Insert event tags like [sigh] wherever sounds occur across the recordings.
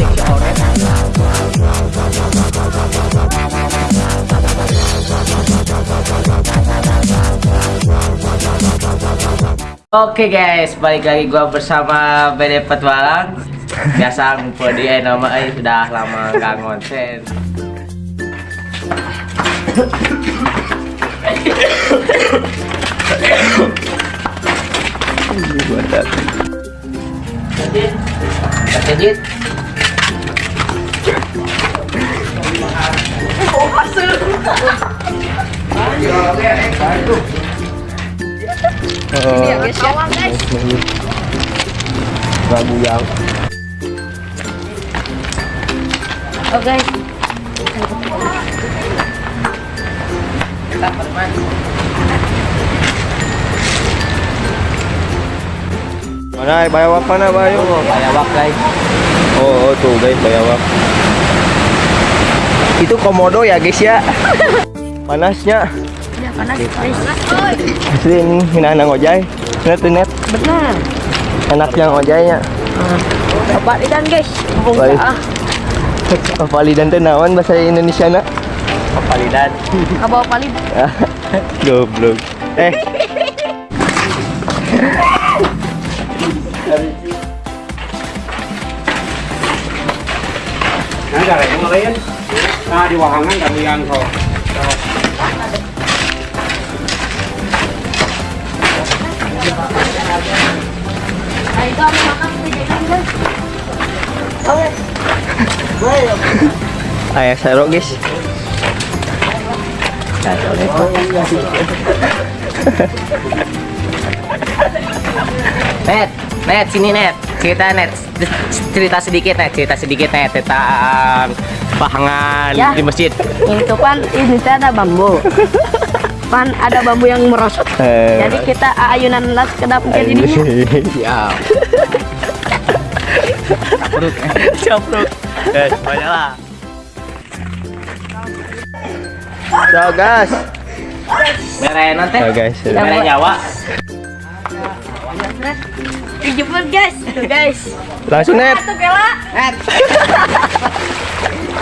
Oke guys, balik lagi gua bersama BD Petualang. Biasa ngumpul di eh, nama eh, sudah lama gak ngonten. Ini ya guys ya. guys. Rabu yang Oh guys. kita bermain. Mana bayawak mana bayo? Oh, bayawak guys. Oh, oh tuh guys bayawak. Itu komodo ya guys ya. Panasnya. Ya panas. Asli ini hinaan ngojay. Net net. Benar. Enaknya ngojaynya. Bapak idan guys. Balik. Ah, teh naon bahasa Indonesia na? Kepalidan. kabawa palid. [laughs] Goblok. Eh, Nah, dari yang lain. Nah, di wahangan kami yang kok. Nah, itu aku makan kejajan guys. ayah sero guys. [laughs] Net, net sini net. Cerita net. Cerita sedikit net, cerita sedikit net tentang bahangan Ya. di masjid. Itu kan ini ada bambu. Kan ada bambu yang merosot. Eh, Jadi kita ayunan las ke dapur jadi ini. Siap. Capruk. Capruk. Eh, banyak lah. So guys. Mere nanti. So guys. Mere nyawa. Dijemput guys. Tuh guys. Langsung net. [laughs]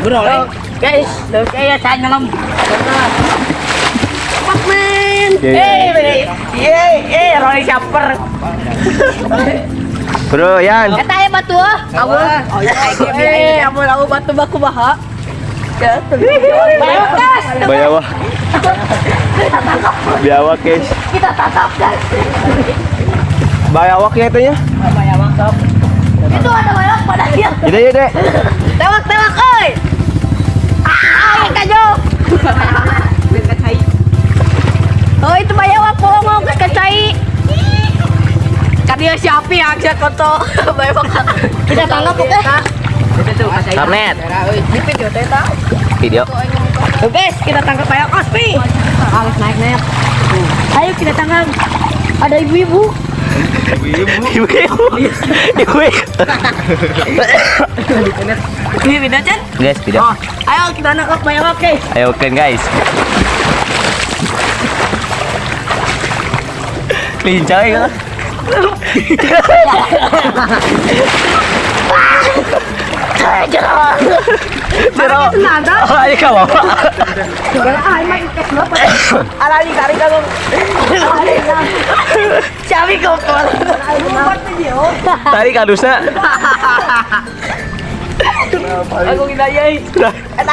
Bro, guys, men. Eh. Eh, eh, Roy. Bro, Yan. Eta ya batu ah. Abu. Oh ya, eh, abu abu batu baku baha. Ya. Bayawak. Biawak guys. Kita tatap guys. Bayawak ya itu ya. Itu ada bayang pada dia. Ya dek. Tewak tewak oi. Ah, kajo. Oh itu bayawak bohong mau ke kacai. Kan dia siapa ya aja koto bayawak. Kita tangkap oke. Karnet. Di video teta. Video. Guys, kita tangkap bayawak ospi. Harus naik naik. Ayo kita tangkap. Ada ibu-ibu. Ibu. Ibu. Ini video. Guys, video. Ayo kita nangkap bayawak guys. Ayo kan guys. Lincah [laughs] ya. [laughs] [laughs] Jero. Nada. Oh, ayo ka bawa. Ay, may ikat mo pa. Alali kari ka nung. Sabi ko po. Tari kadusna. Ako ginayay. Eh,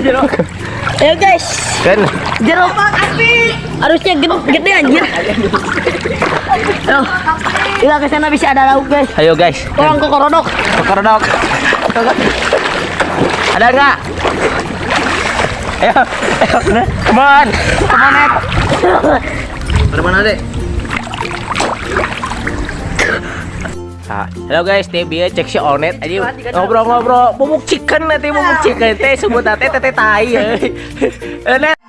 jero. Guys, Kan. Jero harusnya gede, gede anjir. Kita ke sana bisa ada lauk guys. Ayo guys. Orang ke korodok. Kokodok. Ada enggak? Ayo, ayo, come on, Net. Mana, Dek? Ah, halo guys, teh bieu cek si Onet aja ngobrol-ngobrol bubuk chicken nanti bubuk chicken teh sebut teh teh tai. Onet